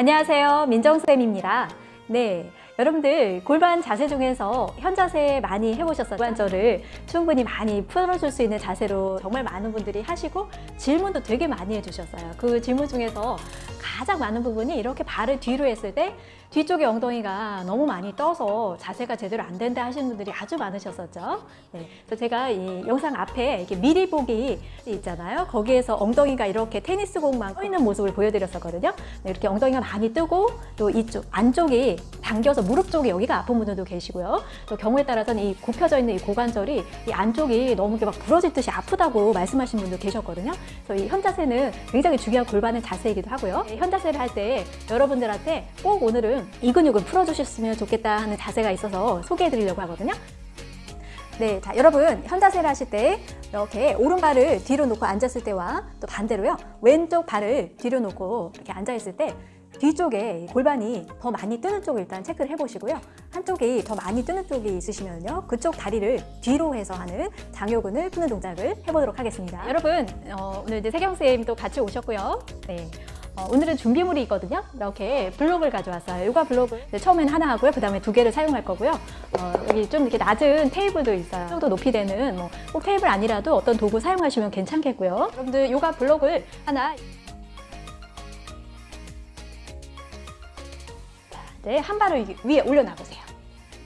안녕하세요. 민정쌤입니다. 네. 여러분들 골반 자세 중에서 현자세 많이 해보셨어요. 골반절을 충분히 많이 풀어줄 수 있는 자세로 정말 많은 분들이 하시고 질문도 되게 많이 해주셨어요. 그 질문 중에서 가장 많은 부분이 이렇게 발을 뒤로 했을 때 뒤쪽에 엉덩이가 너무 많이 떠서 자세가 제대로 안 된다 하시는 분들이 아주 많으셨었죠. 네, 그래서 제가 이 영상 앞에 이렇게 미리 보기 있잖아요. 거기에서 엉덩이가 이렇게 테니스공만 떠 있는 모습을 보여드렸었거든요. 네, 이렇게 엉덩이가 많이 뜨고 또 이쪽 안쪽이 당겨서 무릎 쪽이 여기가 아픈 분들도 계시고요. 또 경우에 따라서는 이 굽혀져 있는 이 고관절이 이 안쪽이 너무 이렇게 막 부러질 듯이 아프다고 말씀하신 분도 계셨거든요. 그래서 이 현자세는 굉장히 중요한 골반의 자세이기도 하고요. 네, 현자세를 할 때 여러분들한테 꼭 오늘은 이 근육을 풀어주셨으면 좋겠다 하는 자세가 있어서 소개해 드리려고 하거든요. 네, 자 여러분 현자세를 하실 때 이렇게 오른발을 뒤로 놓고 앉았을 때와 또 반대로요 왼쪽 발을 뒤로 놓고 이렇게 앉아 있을 때 뒤쪽에 골반이 더 많이 뜨는 쪽을 일단 체크를 해보시고요 한쪽이 더 많이 뜨는 쪽이 있으시면요 그쪽 다리를 뒤로 해서 하는 장요근을 푸는 동작을 해보도록 하겠습니다 여러분 어, 오늘 이제 세경 쌤도 같이 오셨고요 네. 어, 오늘은 준비물이 있거든요. 이렇게 블록을 가져왔어요. 요가 블록을 처음엔 하나 하고요. 그 다음에 두 개를 사용할 거고요. 어, 여기 좀 이렇게 낮은 테이블도 있어요. 이 정도 높이 되는 뭐 꼭 테이블 아니라도 어떤 도구 사용하시면 괜찮겠고요. 여러분들 요가 블록을 하나 네, 한 발을 위에 올려놔 보세요.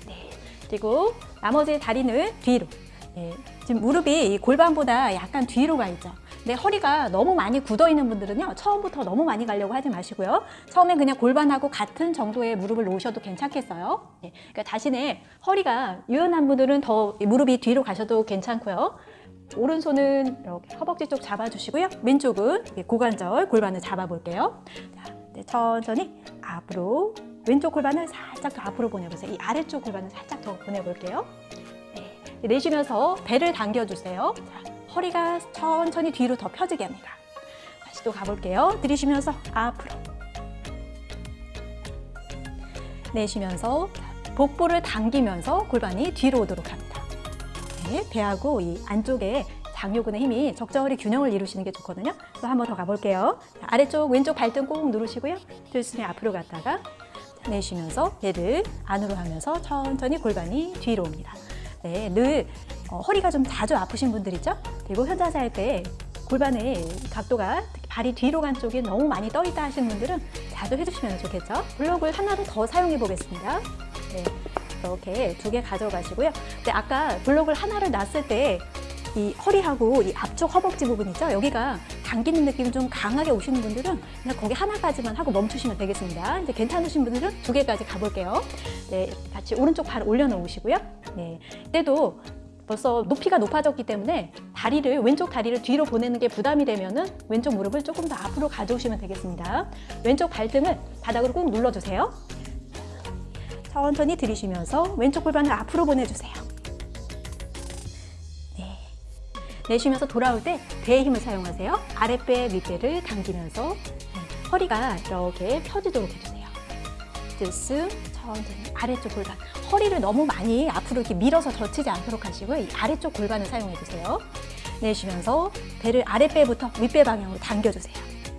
네, 그리고 나머지 다리는 뒤로. 네, 지금 무릎이 골반보다 약간 뒤로 가 있죠. 내 허리가 너무 많이 굳어 있는 분들은요 처음부터 너무 많이 가려고 하지 마시고요 처음엔 그냥 골반하고 같은 정도의 무릎을 놓으셔도 괜찮겠어요 네, 그러니까 자신의 허리가 유연한 분들은 더 무릎이 뒤로 가셔도 괜찮고요 오른손은 이렇게 허벅지 쪽 잡아주시고요 왼쪽은 고관절 골반을 잡아볼게요 자, 네, 천천히 앞으로 왼쪽 골반을 살짝 더 앞으로 보내보세요 이 아래쪽 골반을 살짝 더 보내볼게요 네, 내쉬면서 배를 당겨주세요 자, 허리가 천천히 뒤로 더 펴지게 합니다. 다시 또 가볼게요. 들이쉬면서 앞으로. 내쉬면서 복부를 당기면서 골반이 뒤로 오도록 합니다. 네, 배하고 이 안쪽에 장요근의 힘이 적절히 균형을 이루시는 게 좋거든요. 또 한 번 더 가볼게요. 아래쪽 왼쪽 발등 꼭 누르시고요. 들숨에 앞으로 갔다가 내쉬면서 배를 안으로 하면서 천천히 골반이 뒤로 옵니다. 네, 늘 어, 허리가 좀 자주 아프신 분들 있죠? 그리고 현자세 할때 골반의 각도가 발이 뒤로 간 쪽이 너무 많이 떠 있다 하시는 분들은 자주 해주시면 좋겠죠? 블록을 하나를 더 사용해 보겠습니다. 네, 이렇게 두 개 가져가시고요. 근데 아까 블록을 하나를 놨을 때 이 허리하고 이 앞쪽 허벅지 부분 있죠? 여기가 당기는 느낌이 좀 강하게 오시는 분들은 그냥 거기 하나까지만 하고 멈추시면 되겠습니다. 이제 괜찮으신 분들은 두 개까지 가볼게요. 네, 같이 오른쪽 발 올려놓으시고요. 네, 이때도 벌써 높이가 높아졌기 때문에 다리를 왼쪽 다리를 뒤로 보내는 게 부담이 되면 은 왼쪽 무릎을 조금 더 앞으로 가져오시면 되겠습니다. 왼쪽 발등을 바닥으로 꾹 눌러주세요. 천천히 들이쉬면서 왼쪽 골반을 앞으로 보내주세요. 내쉬면서 돌아올 때 배의 힘을 사용하세요. 아랫배, 윗배를 당기면서 네. 허리가 이렇게 펴지도록 해주세요. 들숨, 천천히 아래쪽 골반 허리를 너무 많이 앞으로 이렇게 밀어서 젖히지 않도록 하시고요 이 아래쪽 골반을 사용해 주세요 내쉬면서 배를 아랫배부터 윗배 방향으로 당겨주세요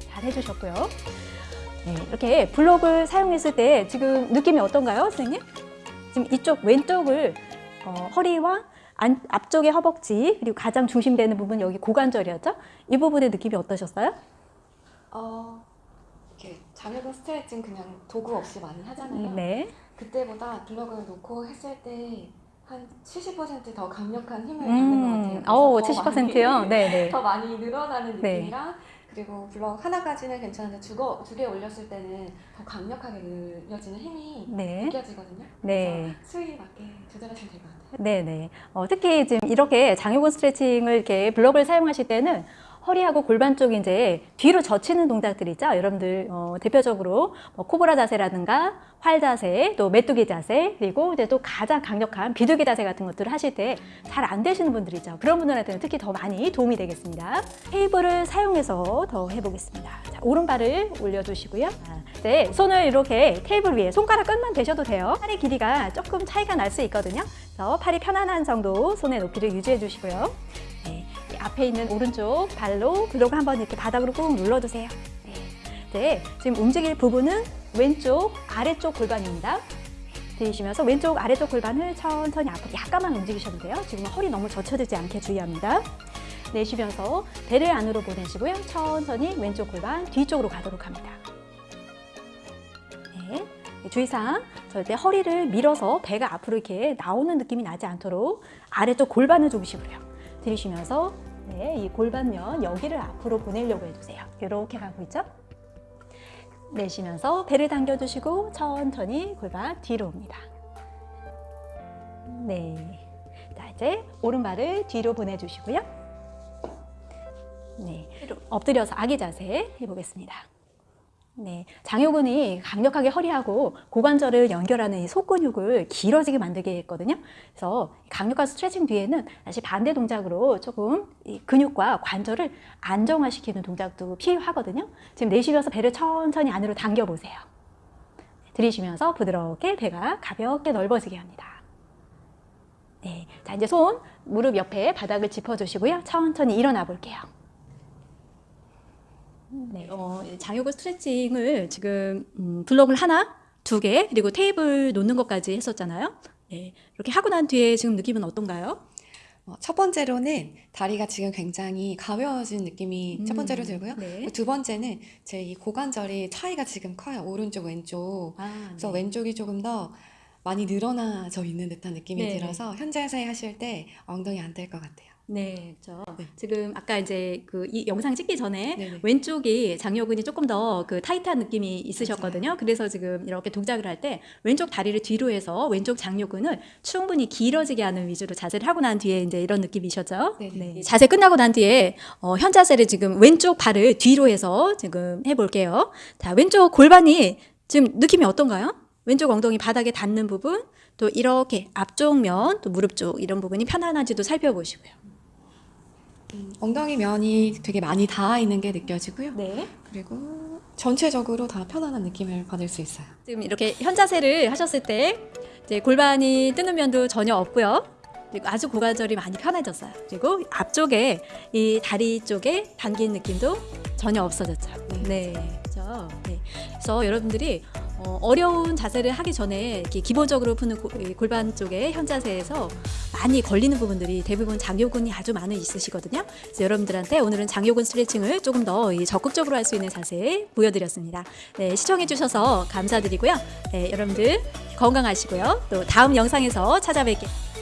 잘 해주셨고요 네, 이렇게 블록을 사용했을 때 지금 느낌이 어떤가요 선생님? 지금 이쪽 왼쪽을 어, 허리와 안, 앞쪽의 허벅지 그리고 가장 중심되는 부분 여기 고관절이었죠? 이 부분의 느낌이 어떠셨어요? 어, 이렇게 장요근 스트레칭 그냥 도구 없이 많이 하잖아요. 네. 그때보다 블럭을 놓고 했을 때 한 70%더 강력한 힘을 받는 것 같아요. 음, 오, 그래서 더 70%요? 많이- 네네. 더 많이 늘어나는 네. 느낌이랑 그리고 블럭 하나까지는 괜찮은데 두 개 올렸을 때는 더 강력하게 늘려지는 힘이 네. 느껴지거든요. 네. 수위 맞게 조절하시면 될 것 같아요. 네네. 어, 특히 지금 이렇게 장요근 스트레칭을 이렇게 블럭을 사용하실 때는 허리하고 골반 쪽이 이제 뒤로 젖히는 동작들이죠. 여러분들 어, 대표적으로 뭐 코브라 자세라든가 활 자세, 또 메뚜기 자세, 그리고 이제 또 가장 강력한 비둘기 자세 같은 것들을 하실 때 잘 안 되시는 분들이죠. 그런 분들한테는 특히 더 많이 도움이 되겠습니다. 테이블을 사용해서 더 해보겠습니다. 자, 오른발을 올려주시고요. 자, 이제 손을 이렇게 테이블 위에 손가락 끝만 대셔도 돼요. 팔의 길이가 조금 차이가 날 수 있거든요. 그래서 팔이 편안한 정도 손의 높이를 유지해 주시고요. 네, 이 앞에 있는 오른쪽 발로 블록 한번 이렇게 바닥으로 꾹 눌러주세요. 네. 네, 지금 움직일 부분은 왼쪽 아래쪽 골반입니다. 들이쉬면서 왼쪽 아래쪽 골반을 천천히 앞으로 약간만 움직이셔도 돼요. 지금 허리 너무 젖혀들지 않게 주의합니다. 내쉬면서 배를 안으로 보내시고요. 천천히 왼쪽 골반 뒤쪽으로 가도록 합니다. 네. 주의사항 절대 허리를 밀어서 배가 앞으로 이렇게 나오는 느낌이 나지 않도록 아래쪽 골반을 중심으로요. 들이쉬면서 네, 이 골반면 여기를 앞으로 보내려고 해주세요. 이렇게 가고 있죠? 내쉬면서 배를 당겨주시고 천천히 골반 뒤로 옵니다. 네. 자, 이제 오른발을 뒤로 보내주시고요. 네. 엎드려서 아기 자세 해보겠습니다. 네. 장요근이 강력하게 허리하고 고관절을 연결하는 이 속근육을 길어지게 만들게 했거든요. 그래서 강력한 스트레칭 뒤에는 다시 반대 동작으로 조금 이 근육과 관절을 안정화시키는 동작도 필요하거든요. 지금 내쉬면서 배를 천천히 안으로 당겨 보세요. 들이쉬면서 부드럽게 배가 가볍게 넓어지게 합니다. 네. 자, 이제 손 무릎 옆에 바닥을 짚어주시고요. 천천히 일어나 볼게요. 네, 어, 장요근 스트레칭을 지금 음, 블록을 하나, 두 개, 그리고 테이블 놓는 것까지 했었잖아요. 네, 이렇게 하고 난 뒤에 지금 느낌은 어떤가요? 어, 첫 번째로는 다리가 지금 굉장히 가벼워진 느낌이 첫 번째로 들고요. 네. 두 번째는 제 이 고관절이 차이가 지금 커요. 오른쪽, 왼쪽. 아, 그래서 네. 왼쪽이 조금 더 많이 늘어나져 있는 듯한 느낌이 네. 들어서 현자세 하실 때 엉덩이 안 될 것 같아요. 네, 그렇죠. 네. 지금 아까 이제 그 이 영상 찍기 전에 네네. 왼쪽이 장요근이 조금 더 그 타이트한 느낌이 있으셨거든요. 그래서 지금 이렇게 동작을 할 때 왼쪽 다리를 뒤로 해서 왼쪽 장요근을 충분히 길어지게 하는 위주로 자세를 하고 난 뒤에 이제 이런 느낌이셨죠. 네네. 네. 자세 끝나고 난 뒤에 어, 현 자세를 지금 왼쪽 발을 뒤로 해서 지금 해볼게요. 자, 왼쪽 골반이 지금 느낌이 어떤가요? 왼쪽 엉덩이 바닥에 닿는 부분, 또 이렇게 앞쪽 면, 또 무릎 쪽 이런 부분이 편안한지도 살펴보시고요. 음, 엉덩이 면이 되게 많이 닿아 있는 게 느껴지고요. 네. 그리고 전체적으로 다 편안한 느낌을 받을 수 있어요. 지금 이렇게 현자세를 하셨을 때 이제 골반이 뜨는 면도 전혀 없고요. 그리고 아주 고관절이 많이 편해졌어요. 그리고 앞쪽에 이 다리 쪽에 당긴 느낌도 전혀 없어졌죠. 네, 그렇죠. 네. 그래서 여러분들이 어, 어려운 자세를 하기 전에 기본적으로 푸는 고- 이 골반 쪽에 현자세에서 많이 걸리는 부분들이 대부분 장요근이 아주 많이 있으시거든요. 그래서 여러분들한테 오늘은 장요근 스트레칭을 조금 더이 적극적으로 할 수 있는 자세 보여드렸습니다. 네, 시청해주셔서 감사드리고요. 네, 여러분들 건강하시고요. 또 다음 영상에서 찾아뵐게요.